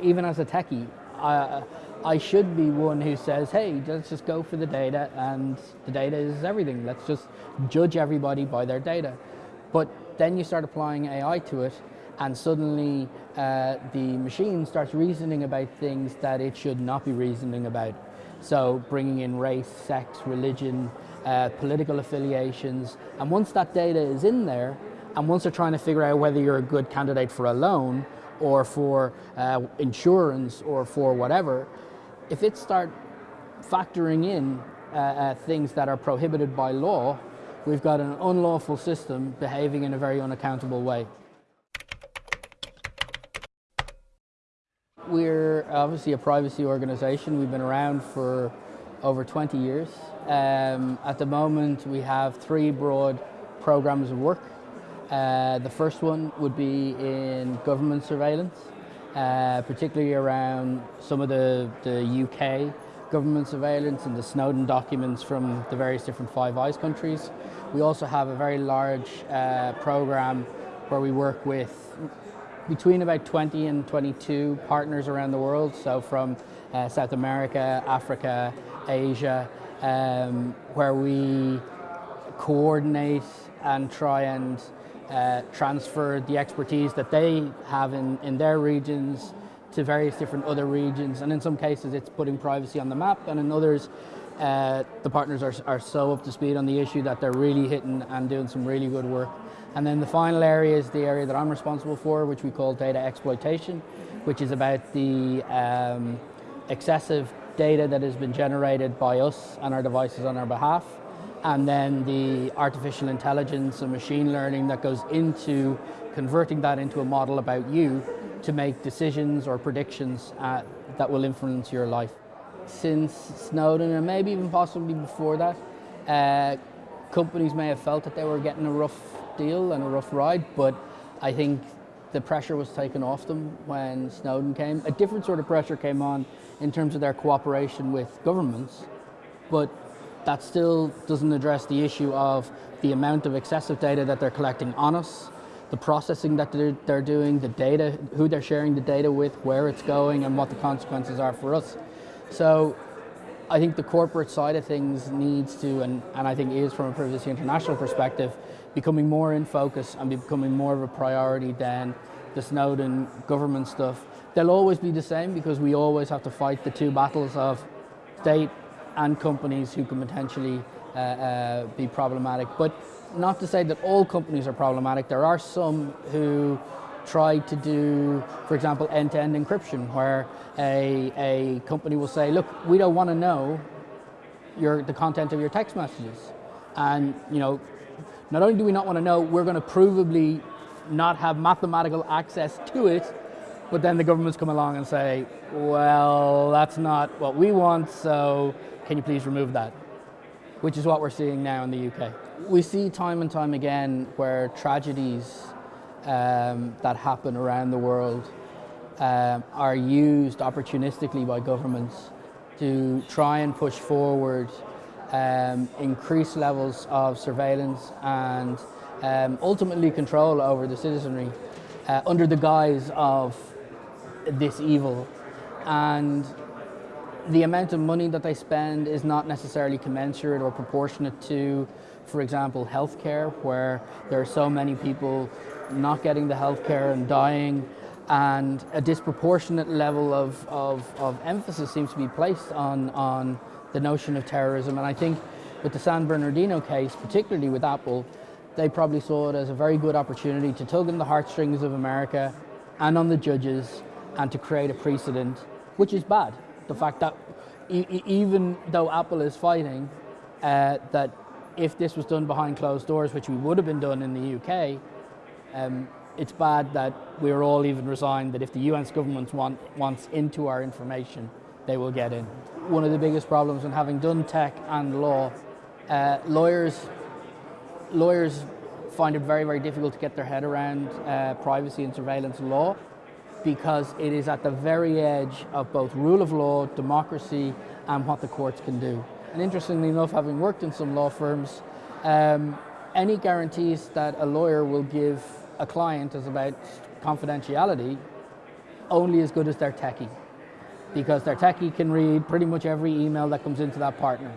even as a techie, I, I should be one who says, hey, let's just go for the data and the data is everything. Let's just judge everybody by their data. But then you start applying AI to it and suddenly uh, the machine starts reasoning about things that it should not be reasoning about. So bringing in race, sex, religion, uh, political affiliations, and once that data is in there, and once they're trying to figure out whether you're a good candidate for a loan, or for uh, insurance, or for whatever, if it start factoring in uh, uh, things that are prohibited by law, we've got an unlawful system behaving in a very unaccountable way. We're obviously a privacy organization. We've been around for over 20 years. Um, at the moment, we have three broad programs of work. Uh, the first one would be in government surveillance, uh, particularly around some of the, the UK government surveillance and the Snowden documents from the various different Five Eyes countries. We also have a very large uh, program where we work with between about 20 and 22 partners around the world, so from uh, South America, Africa, Asia, um, where we coordinate and try and uh, transfer the expertise that they have in, in their regions to various different other regions. And in some cases, it's putting privacy on the map, and in others, uh, the partners are, are so up to speed on the issue that they're really hitting and doing some really good work. And then the final area is the area that I'm responsible for, which we call data exploitation, which is about the um, excessive data that has been generated by us and our devices on our behalf, and then the artificial intelligence and machine learning that goes into converting that into a model about you to make decisions or predictions uh, that will influence your life. Since Snowden, and maybe even possibly before that, uh, companies may have felt that they were getting a rough deal and a rough ride, but I think the pressure was taken off them when Snowden came. A different sort of pressure came on in terms of their cooperation with governments, but that still doesn't address the issue of the amount of excessive data that they're collecting on us, the processing that they're, they're doing, the data, who they're sharing the data with, where it's going, and what the consequences are for us. So I think the corporate side of things needs to, and, and I think is from a Privacy International perspective, becoming more in focus and becoming more of a priority than the Snowden government stuff. They'll always be the same because we always have to fight the two battles of state and companies who can potentially uh, uh, be problematic. But not to say that all companies are problematic. There are some who try to do, for example, end-to-end -end encryption, where a, a company will say, look, we don't want to know your, the content of your text messages. And, you know, not only do we not want to know, we're going to provably not have mathematical access to it, but then the governments come along and say, well, that's not what we want, so can you please remove that? Which is what we're seeing now in the UK. We see time and time again where tragedies um, that happen around the world um, are used opportunistically by governments to try and push forward um, increased levels of surveillance and um, ultimately control over the citizenry uh, under the guise of this evil. And the amount of money that they spend is not necessarily commensurate or proportionate to, for example, healthcare, where there are so many people not getting the healthcare and dying, and a disproportionate level of, of, of emphasis seems to be placed on, on the notion of terrorism. And I think with the San Bernardino case, particularly with Apple, they probably saw it as a very good opportunity to tug on the heartstrings of America and on the judges and to create a precedent, which is bad. The fact that e even though Apple is fighting, uh, that if this was done behind closed doors, which we would have been done in the UK, um, it's bad that we're all even resigned that if the US government want, wants into our information, they will get in. One of the biggest problems in having done tech and law, uh, lawyers, lawyers find it very, very difficult to get their head around uh, privacy and surveillance law because it is at the very edge of both rule of law, democracy, and what the courts can do. And interestingly enough, having worked in some law firms, um, any guarantees that a lawyer will give a client is about confidentiality only as good as their techie because their techie can read pretty much every email that comes into that partner.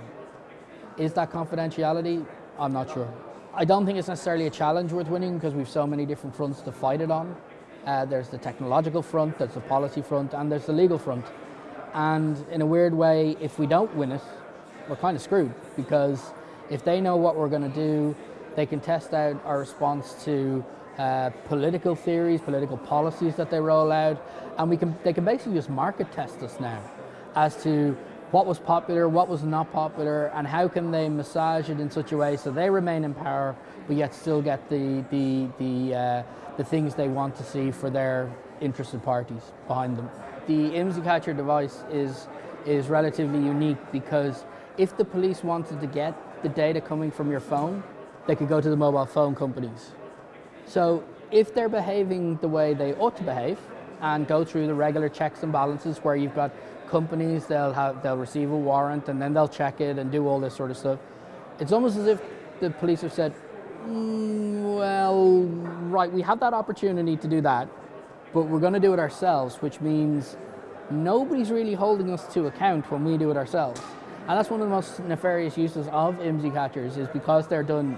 Is that confidentiality? I'm not sure. I don't think it's necessarily a challenge worth winning because we've so many different fronts to fight it on. Uh, there's the technological front, there's the policy front, and there's the legal front. And in a weird way, if we don't win it, we're kind of screwed because if they know what we're going to do, they can test out our response to uh, political theories, political policies that they roll out, and we can, they can basically just market test us now as to what was popular, what was not popular, and how can they massage it in such a way so they remain in power, but yet still get the, the, the, uh, the things they want to see for their interested parties behind them. The IMSI Catcher device is, is relatively unique because if the police wanted to get the data coming from your phone, they could go to the mobile phone companies. So if they're behaving the way they ought to behave and go through the regular checks and balances where you've got companies, they'll, have, they'll receive a warrant and then they'll check it and do all this sort of stuff. It's almost as if the police have said, well, right, we have that opportunity to do that, but we're going to do it ourselves, which means nobody's really holding us to account when we do it ourselves. And that's one of the most nefarious uses of IMSI catchers is because they're done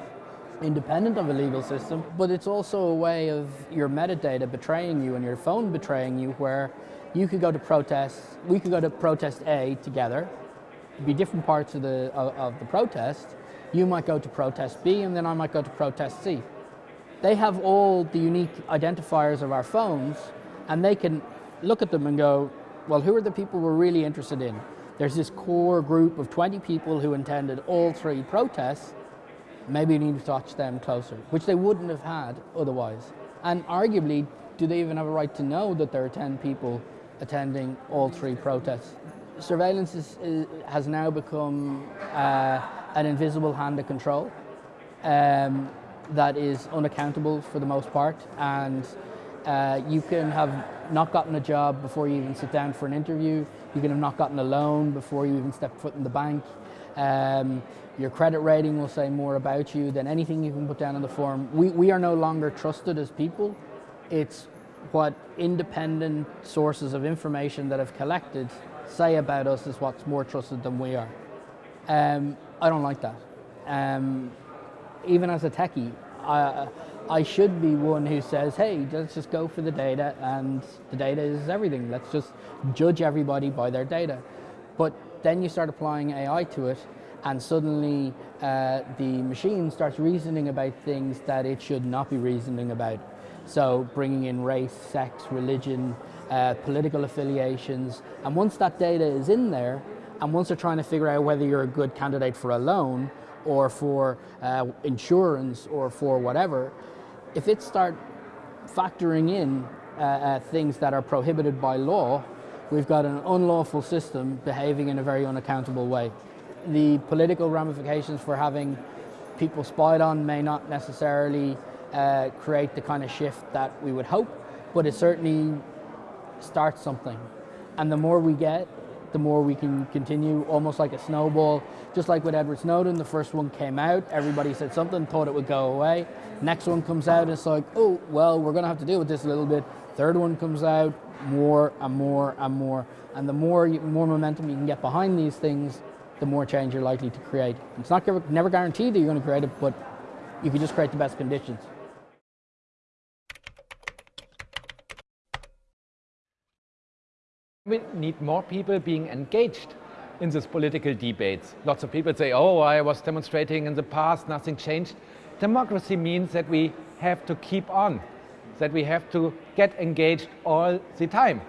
independent of a legal system, but it's also a way of your metadata betraying you and your phone betraying you where you could go to protest, we could go to protest A together, be different parts of the, of, of the protest, you might go to protest B and then I might go to protest C. They have all the unique identifiers of our phones and they can look at them and go, well, who are the people we're really interested in? There's this core group of 20 people who attended all three protests maybe you need to touch them closer, which they wouldn't have had otherwise. And arguably, do they even have a right to know that there are 10 people attending all three protests? Surveillance is, is, has now become uh, an invisible hand of control um, that is unaccountable for the most part. And uh, you can have not gotten a job before you even sit down for an interview. You can have not gotten a loan before you even step foot in the bank. Um, your credit rating will say more about you than anything you can put down on the form. We, we are no longer trusted as people. It's what independent sources of information that have collected say about us is what's more trusted than we are. Um, I don't like that. Um, even as a techie, I, I should be one who says, hey, let's just go for the data and the data is everything. Let's just judge everybody by their data. But then you start applying AI to it and suddenly uh, the machine starts reasoning about things that it should not be reasoning about. So bringing in race, sex, religion, uh, political affiliations, and once that data is in there, and once they're trying to figure out whether you're a good candidate for a loan, or for uh, insurance, or for whatever, if it start factoring in uh, uh, things that are prohibited by law, we've got an unlawful system behaving in a very unaccountable way. The political ramifications for having people spied on may not necessarily uh, create the kind of shift that we would hope, but it certainly starts something. And the more we get, the more we can continue almost like a snowball. Just like with Edward Snowden, the first one came out, everybody said something, thought it would go away. Next one comes out, it's like, oh, well, we're gonna have to deal with this a little bit. Third one comes out, more and more and more. And the more, more momentum you can get behind these things, the more change you're likely to create. It's not never guaranteed that you're going to create it, but you can just create the best conditions. We need more people being engaged in these political debates. Lots of people say, oh, I was demonstrating in the past, nothing changed. Democracy means that we have to keep on that we have to get engaged all the time.